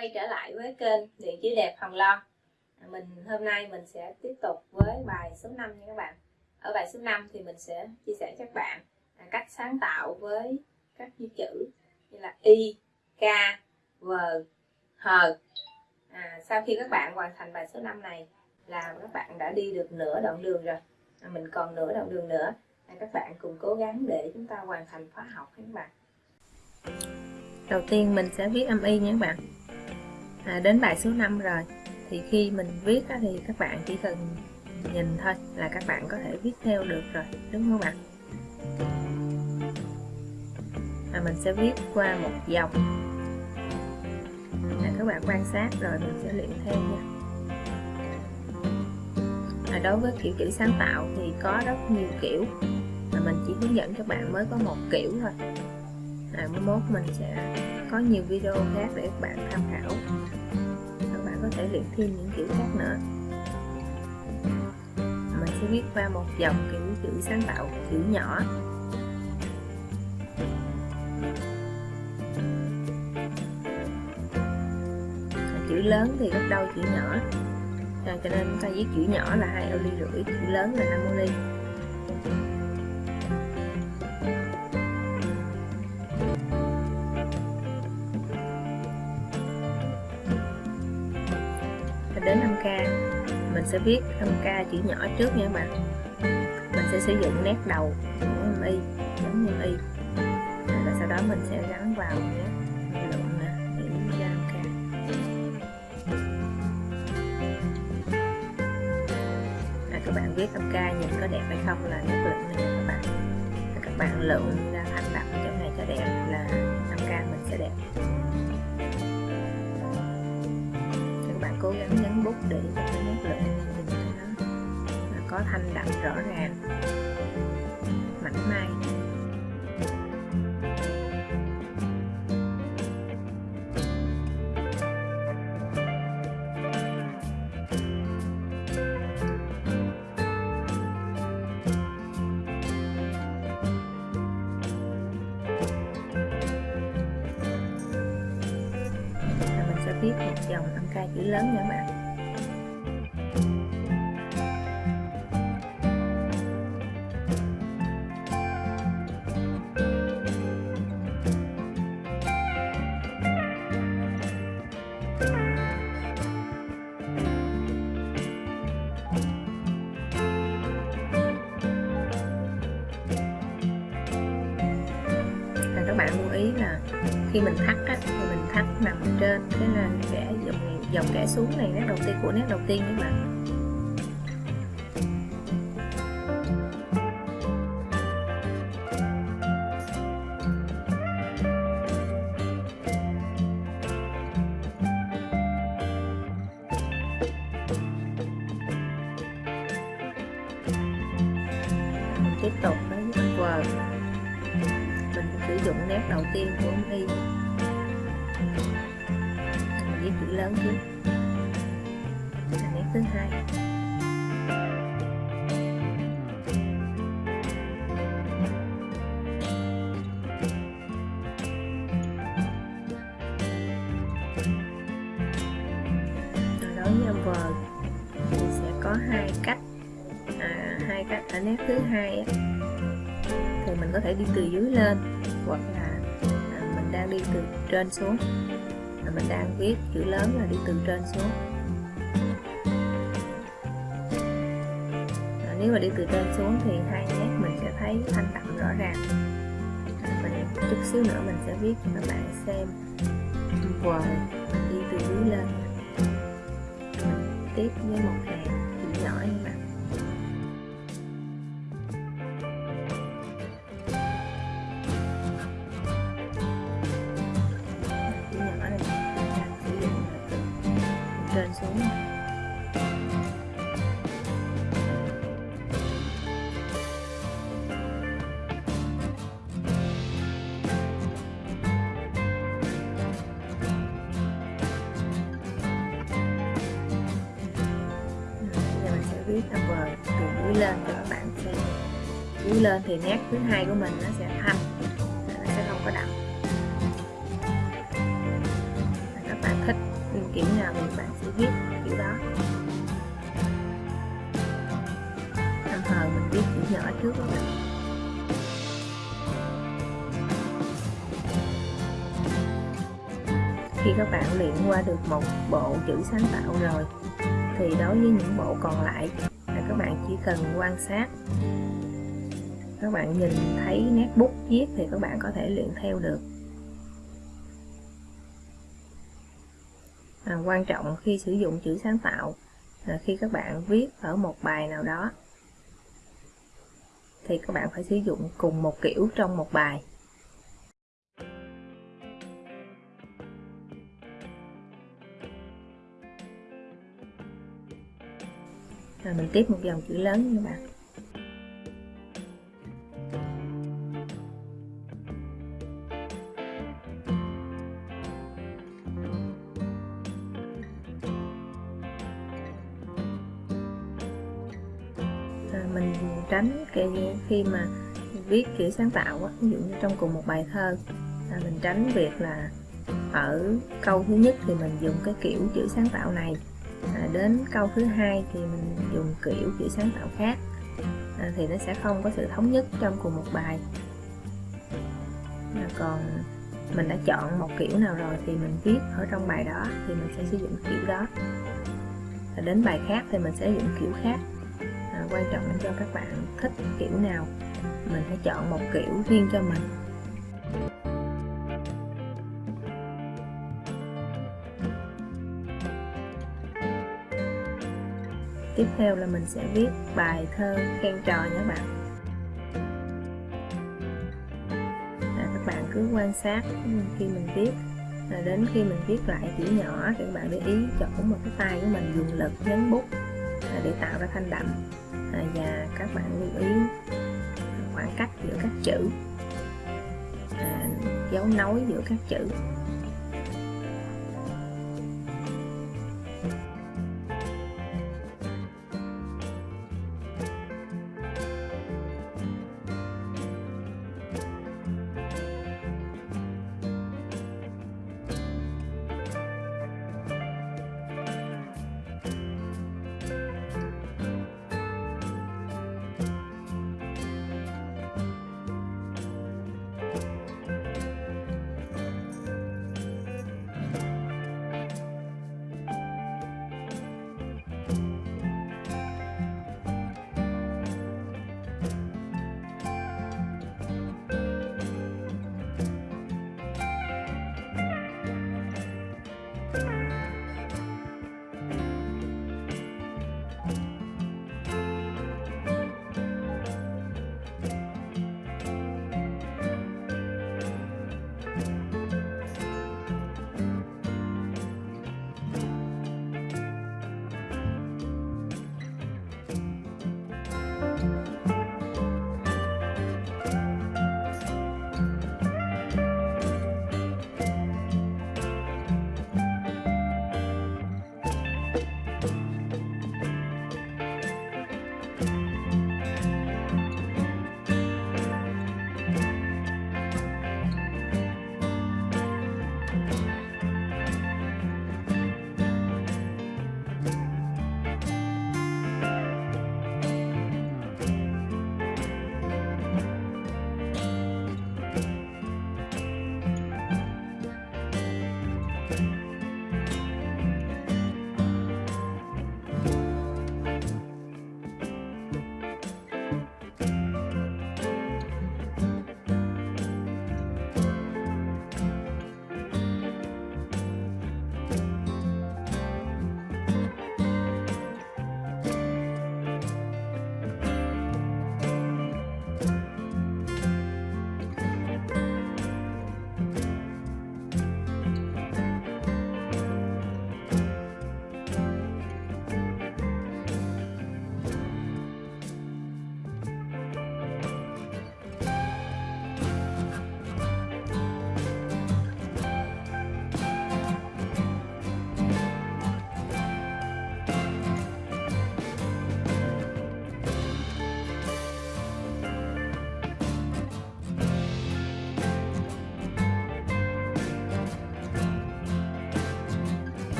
quay trở lại với kênh Điện chữ đẹp Hồng Loan. À, mình hôm nay mình sẽ tiếp tục với bài số 5 nha các bạn. Ở bài số 5 thì mình sẽ chia sẻ cho các bạn à, cách sáng tạo với các chữ chữ như là Y, K, V, H. À, Sau khi các bạn hoàn thành bài số 5 này là các bạn đã đi được nửa đoạn đường rồi. À, Mình còn nửa đoạn đường nữa. À, Các bạn cùng cố gắng để chúng ta hoàn thành khóa học các bạn. Đầu tiên mình sẽ viết âm y nha các bạn à, đến bài số 5 rồi. Thì khi mình viết á, thì các bạn chỉ cần nhìn thôi là các bạn có thể viết theo được rồi đúng không ạ? À, mình sẽ viết qua một dòng. À, các bạn quan sát rồi mình sẽ luyện theo nha. À, đối với kiểu chữ sáng tạo thì có rất nhiều kiểu. Mà mình chỉ hướng dẫn các bạn mới có một kiểu thôi à, mai mốt mình sẽ có nhiều video khác để các bạn tham khảo. Các bạn có thể luyện thêm những kiểu khác nữa. Mình sẽ viết qua một dòng kiểu chữ sáng tạo chữ nhỏ. Chữ lớn thì gấp đôi chữ nhỏ. À, cho nên chúng ta viết chữ nhỏ là hai ô ly rưỡi chữ lớn là 5 ly. Sẽ viết 5k chữ nhỏ trước nha các bạn. Mình sẽ sử dụng nét đầu của âm y giống như y. Và sau đó mình sẽ gắn vào nhé, à, các bạn viết 5k nhìn có đẹp hay không là nét lượng này các bạn. Các bạn lượng ra thành đặt chỗ này cho đẹp là 5k mình sẽ đẹp. Các bạn cố gắng nhấn bút để cho cái nét lượng có thanh đậm rõ ràng, mảnh mai. Viết một dòng tăng ca chữ lớn nha các bạn. Khi mình thắt á, thì mình thắt nằm trên cái là kẻ dòng dòng kẻ xuống này nét đầu tiên của nét đầu tiên các bạn. Viết chữ lớn nét thứ hai. Đối với âm vờ thì sẽ có hai cách. À, hai cách. À, Ở nét thứ hai thì mình có thể đi từ dưới lên hoặc là à, mình đang đi từ trên xuống mình đang viết chữ lớn là đi từ trên xuống. À, nếu mà đi từ trên xuống thì hai nét mình sẽ thấy thanh đậm rõ ràng. Mình chút xíu nữa mình sẽ viết cho các bạn xem. Mình đi từ dưới lên. Mình tiếp với một hàng chữ nhỏ như vậy trên xuống giờ mình sẽ viết number từ dưới lên cho các bạn xem. Dưới lên thì nét thứ hai của mình nó sẽ thanh, nó sẽ không có đậm. Các bạn thích kiểu nào thì bạn sẽ viết kiểu đó. Tạm hờ mình viết chữ nhỏ trước các bạn khi các bạn luyện qua được một bộ chữ sáng tạo rồi, thì đối với những bộ còn lại là các bạn chỉ cần quan sát. Các bạn nhìn thấy nét bút viết thì các bạn có thể luyện theo được. À, quan trọng khi sử dụng chữ sáng tạo là khi các bạn viết ở một bài nào đó. Thì các bạn phải sử dụng cùng một kiểu trong một bài. Rồi mình tiếp một dòng chữ lớn nha các bạn. Tránh cái khi mà viết kiểu sáng tạo á, ví dụ như trong cùng một bài thơ là mình tránh việc là ở câu thứ nhất thì mình dùng cái kiểu chữ sáng tạo này à, đến câu thứ hai thì mình dùng kiểu chữ sáng tạo khác à, thì nó sẽ không có sự thống nhất trong cùng một bài. À, còn mình đã chọn một kiểu nào rồi thì mình viết ở trong bài đó thì mình sẽ sử dụng kiểu đó. À, đến bài khác thì mình sẽ dùng kiểu khác quan trọng là cho các bạn thích kiểu nào mình hãy chọn một kiểu riêng cho mình. Tiếp theo là mình sẽ viết bài thơ khen trò nhé bạn. À, các bạn cứ quan sát khi mình viết. À, đến khi mình viết lại chữ nhỏ thì các bạn để ý chỗ một cái tay của mình dùng lực nhấn bút à, để tạo ra thanh đậm à, và các bạn lưu ý khoảng cách giữa các chữ à, dấu nối giữa các chữ.